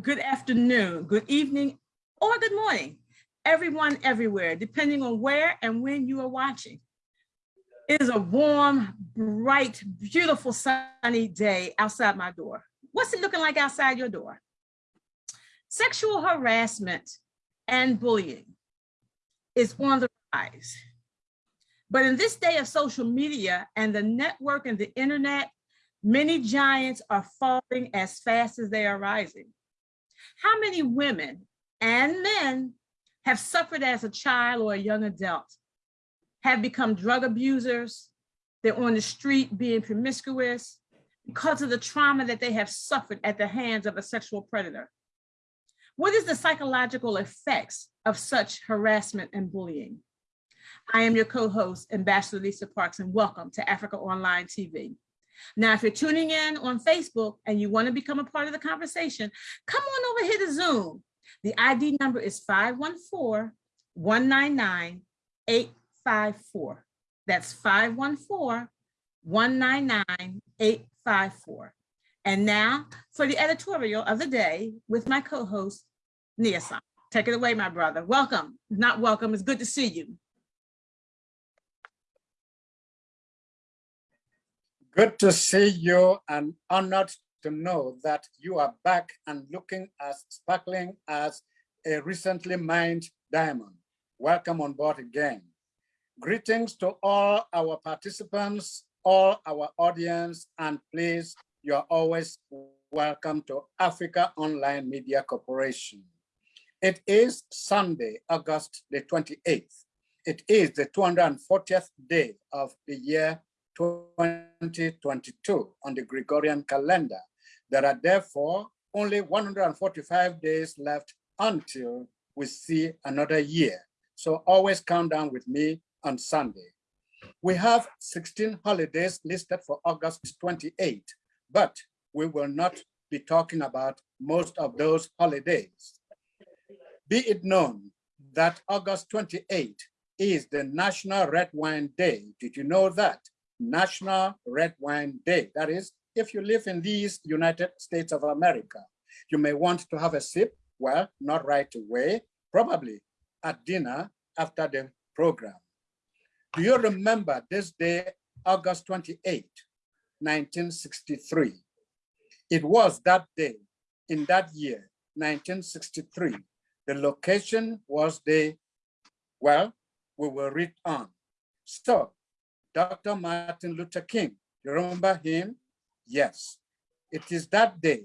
Good afternoon, good evening, or good morning, everyone everywhere, depending on where and when you are watching. It is a warm, bright, beautiful sunny day outside my door. What's it looking like outside your door? Sexual harassment and bullying is on the rise. But in this day of social media and the network and the internet, many giants are falling as fast as they are rising. How many women and men have suffered as a child or a young adult, have become drug abusers, they're on the street being promiscuous because of the trauma that they have suffered at the hands of a sexual predator? What is the psychological effects of such harassment and bullying? I am your co-host, Ambassador Lisa Parks, and welcome to Africa Online TV. Now, if you're tuning in on Facebook and you want to become a part of the conversation, come on over here to Zoom. The ID number is 514-199-854. That's 514-199-854. And now for the editorial of the day with my co-host, Nia. Take it away, my brother. Welcome. Not welcome. It's good to see you. Good to see you and honored to know that you are back and looking as sparkling as a recently mined diamond. Welcome on board again. Greetings to all our participants, all our audience, and please, you're always welcome to Africa Online Media Corporation. It is Sunday, August the 28th. It is the 240th day of the year 2022 on the Gregorian calendar. There are therefore only 145 days left until we see another year. So always count down with me on Sunday. We have 16 holidays listed for August 28, but we will not be talking about most of those holidays. Be it known that August 28 is the National Red Wine Day. Did you know that? National Red Wine Day. That is, if you live in these United States of America, you may want to have a sip, well, not right away, probably at dinner after the program. Do you remember this day, August 28, 1963? It was that day, in that year, 1963. The location was the, well, we will read on. So Dr. Martin Luther King. You remember him? Yes. It is that day,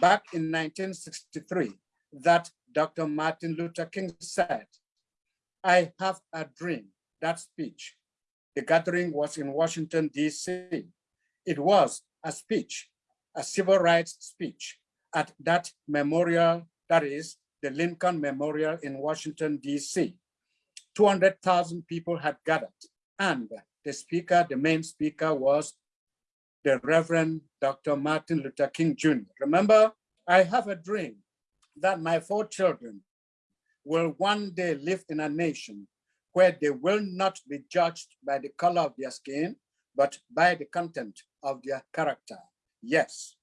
back in 1963, that Dr. Martin Luther King said, I have a dream, that speech. The gathering was in Washington, DC. It was a speech, a civil rights speech at that memorial, that is the Lincoln Memorial in Washington, DC. 200,000 people had gathered and the speaker, the main speaker was the Reverend Dr. Martin Luther King Jr. Remember, I have a dream that my four children will one day live in a nation where they will not be judged by the color of their skin, but by the content of their character. Yes,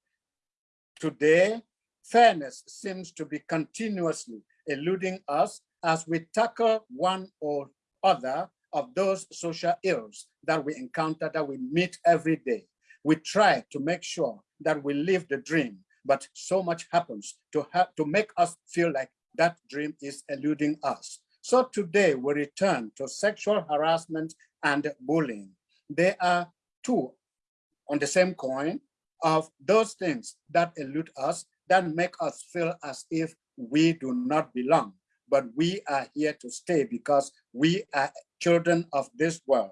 today, fairness seems to be continuously eluding us as we tackle one or other of those social ills that we encounter, that we meet every day. We try to make sure that we live the dream, but so much happens to, to make us feel like that dream is eluding us. So today we return to sexual harassment and bullying. They are two on the same coin of those things that elude us, that make us feel as if we do not belong but we are here to stay because we are children of this world.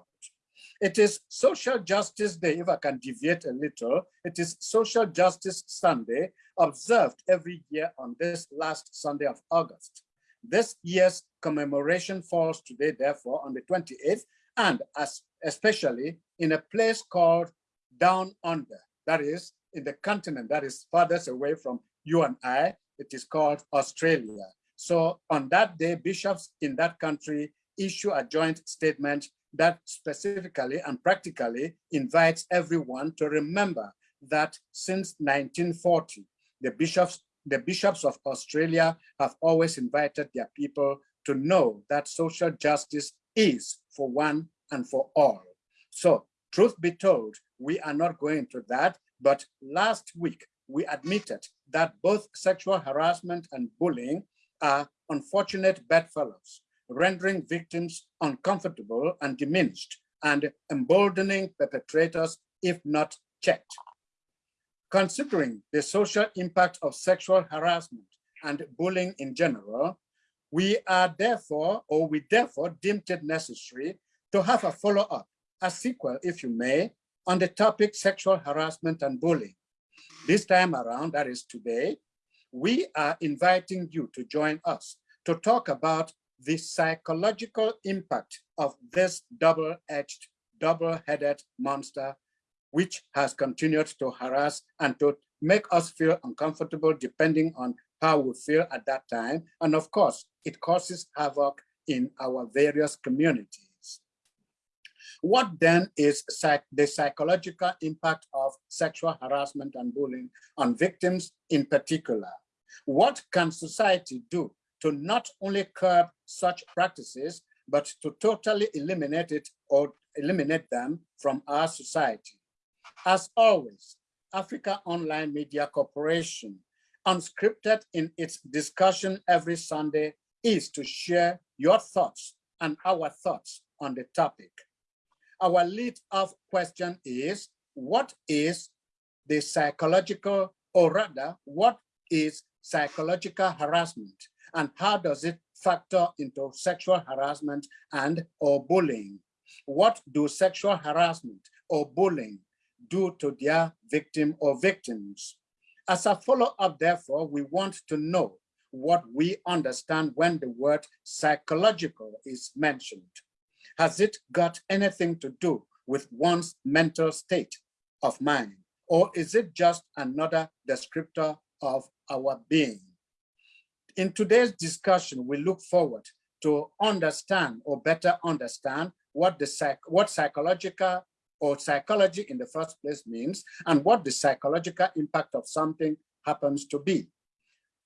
It is Social Justice Day, if I can deviate a little. It is Social Justice Sunday, observed every year on this last Sunday of August. This year's commemoration falls today, therefore, on the 28th, and as especially in a place called Down Under, that is in the continent that is farthest away from you and I, it is called Australia. So on that day, bishops in that country issue a joint statement that specifically and practically invites everyone to remember that since 1940, the bishops, the bishops of Australia have always invited their people to know that social justice is for one and for all. So truth be told, we are not going to that, but last week we admitted that both sexual harassment and bullying are unfortunate bedfellows, rendering victims uncomfortable and diminished and emboldening perpetrators if not checked. Considering the social impact of sexual harassment and bullying in general, we are therefore, or we therefore deemed it necessary to have a follow-up, a sequel, if you may, on the topic sexual harassment and bullying. This time around, that is today, we are inviting you to join us to talk about the psychological impact of this double-edged, double-headed monster, which has continued to harass and to make us feel uncomfortable depending on how we feel at that time. And of course, it causes havoc in our various communities. What then is psych the psychological impact of sexual harassment and bullying on victims in particular? What can society do to not only curb such practices, but to totally eliminate it or eliminate them from our society? As always, Africa Online Media Corporation, unscripted in its discussion every Sunday, is to share your thoughts and our thoughts on the topic. Our lead off question is, what is the psychological, or rather, what is psychological harassment and how does it factor into sexual harassment and or bullying? What do sexual harassment or bullying do to their victim or victims? As a follow-up, therefore, we want to know what we understand when the word psychological is mentioned. Has it got anything to do with one's mental state of mind? Or is it just another descriptor of our being? In today's discussion, we look forward to understand or better understand what the psych what psychological or psychology in the first place means and what the psychological impact of something happens to be.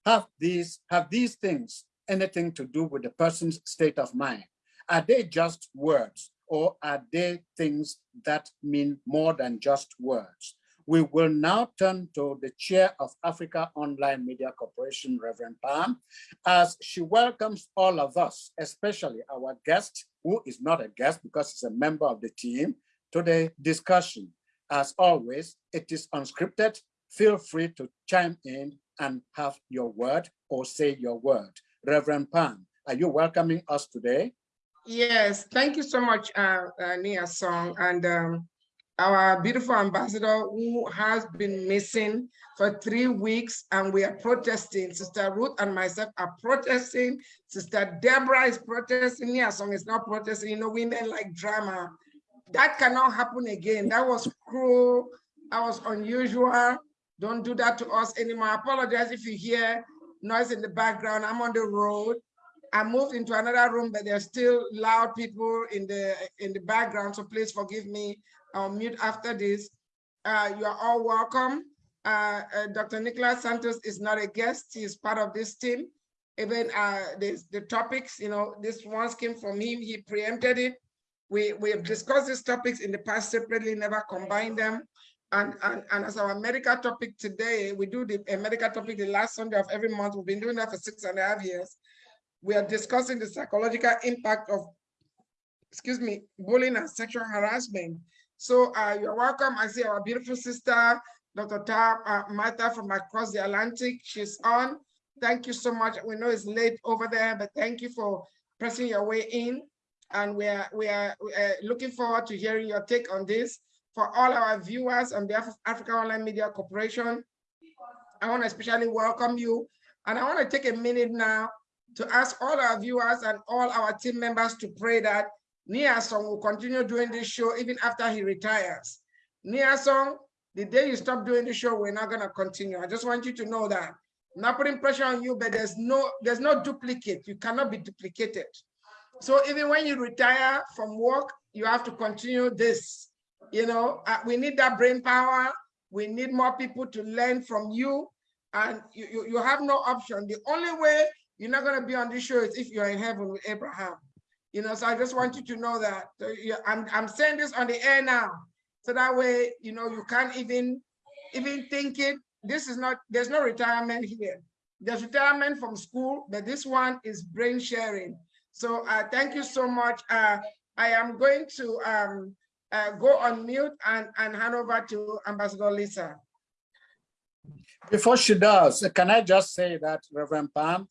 Have these, have these things anything to do with the person's state of mind? Are they just words or are they things that mean more than just words? We will now turn to the chair of Africa Online Media Corporation, Reverend Pam, as she welcomes all of us, especially our guest, who is not a guest because he's a member of the team, to the discussion. As always, it is unscripted. Feel free to chime in and have your word or say your word. Reverend Pam, are you welcoming us today? Yes, thank you so much, uh, uh, Nia Song, and um, our beautiful ambassador who has been missing for three weeks, and we are protesting. Sister Ruth and myself are protesting. Sister Deborah is protesting. Nia Song is not protesting. You know, women like drama. That cannot happen again. That was cruel. That was unusual. Don't do that to us anymore. I apologize if you hear noise in the background. I'm on the road. I moved into another room, but there's still loud people in the in the background. So please forgive me. I'll mute after this. Uh, you are all welcome. Uh, uh, Dr. Nicholas Santos is not a guest. He is part of this team. Even uh, this, the topics, you know, this ones came from him. He preempted it. We, we have discussed these topics in the past separately, never combined them. And, and, and as our medical topic today, we do the medical topic the last Sunday of every month. We've been doing that for six and a half years we are discussing the psychological impact of, excuse me, bullying and sexual harassment. So uh, you're welcome. I see our beautiful sister, Dr. Ta uh, Martha from across the Atlantic. She's on. Thank you so much. We know it's late over there, but thank you for pressing your way in. And we are, we are, we are looking forward to hearing your take on this. For all our viewers on behalf of Africa Online Media Corporation, I want to especially welcome you. And I want to take a minute now to ask all our viewers and all our team members to pray that Song will continue doing this show even after he retires. Song, the day you stop doing the show, we're not gonna continue. I just want you to know that. I'm not putting pressure on you, but there's no there's no duplicate. You cannot be duplicated. So even when you retire from work, you have to continue this. You know, uh, we need that brain power. We need more people to learn from you. And you, you, you have no option. The only way you're not going to be on this show if you're in heaven with Abraham. You know, so I just want you to know that. Yeah, I'm, I'm saying this on the air now. So that way, you know, you can't even, even think it. This is not, there's no retirement here. There's retirement from school, but this one is brain sharing. So uh, thank you so much. Uh, I am going to um, uh, go on mute and, and hand over to Ambassador Lisa. Before she does, can I just say that Reverend Pam,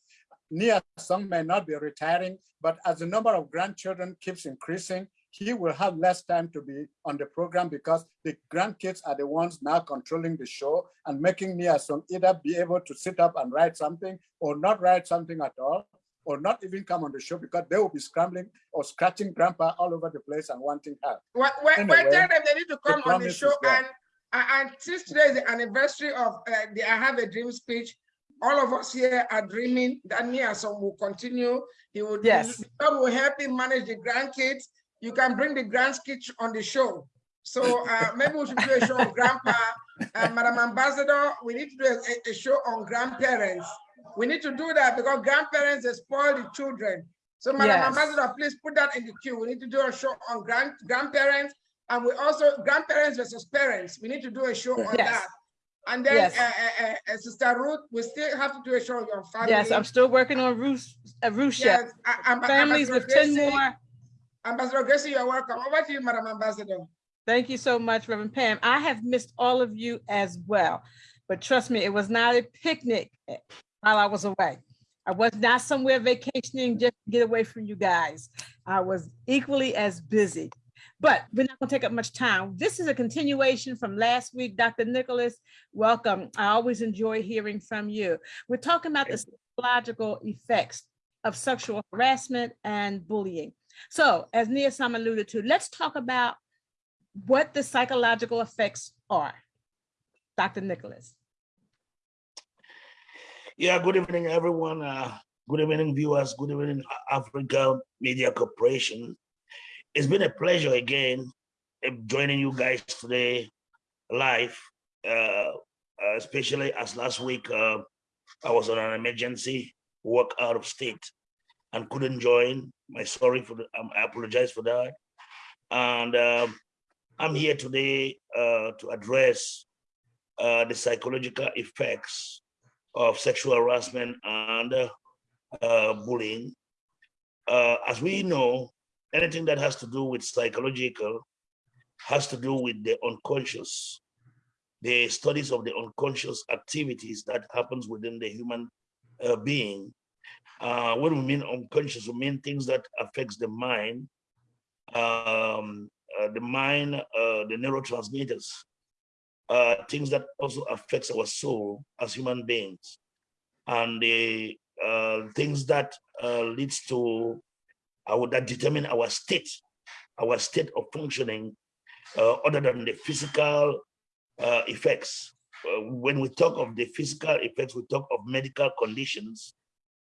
Nia Song may not be retiring, but as the number of grandchildren keeps increasing, he will have less time to be on the program because the grandkids are the ones now controlling the show and making Nia Song either be able to sit up and write something or not write something at all, or not even come on the show because they will be scrambling or scratching grandpa all over the place and wanting help. When Anyway, tell them they need to come on the show and, and and since today is the anniversary of uh, the I Have a Dream speech, all of us here are dreaming that Song will continue. He will, Yes. God will help him manage the grandkids. You can bring the grandkids on the show. So uh, maybe we should do a show on grandpa. Uh, Madam Ambassador, we need to do a, a show on grandparents. We need to do that because grandparents they spoil the children. So Madam Yes. Ambassador, please put that in the queue. We need to do a show on grand grandparents and we also grandparents versus parents. We need to do a show on Yes. that. And then Yes. uh, uh, uh, uh, Sister Ruth, we still have to do a show on your family. Yes, I'm still working on Ruth, uh, Ruth Yes, Amb- Families with 10 Gracie- more. Ambassador Gracie, you're welcome. Over to you, Madam Ambassador. Thank you so much, Reverend Pam. I have missed all of you as well. But trust me, it was not a picnic eh, while I was away. I was not somewhere vacationing just to get away from you guys. I was equally as busy. But we're not gonna take up much time. This is a continuation from last week. Dr. Nicholas, welcome. I always enjoy hearing from you. We're talking about the psychological effects of sexual harassment and bullying. So as Nia Sam alluded to, let's talk about what the psychological effects are. Dr. Nicholas. Yeah, good evening, everyone. Uh, good evening, viewers. Good evening, Africa Media Corporation. It's been a pleasure again uh, joining you guys today live, uh, uh, especially as last week uh, I was on an emergency work out of state and couldn't join. My sorry for the, um, I apologize for that. And um, I'm here today uh, to address uh, the psychological effects of sexual harassment and uh, bullying. Uh, as we know, anything that has to do with psychological has to do with the unconscious, the studies of the unconscious activities that happens within the human uh, being. Uh, when we mean unconscious, we mean things that affects the mind, um, uh, the mind, uh, the neurotransmitters, uh, things that also affects our soul as human beings and the uh, things that leads to our that determine our state our state of functioning uh, other than the physical uh, effects Uh, when we talk of the physical effects we talk of medical conditions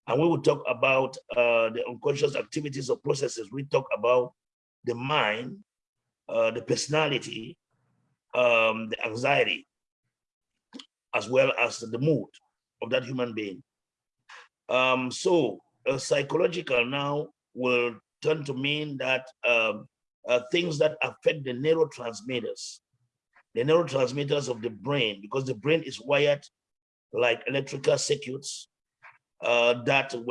and we will talk about uh, the unconscious activities or processes we talk about the mind uh, the personality um, the anxiety, as well as the mood of that human being. Um, so uh, psychological now will turn to mean that um, uh, things that affect the neurotransmitters, the neurotransmitters of the brain, because the brain is wired like electrical circuits uh, that when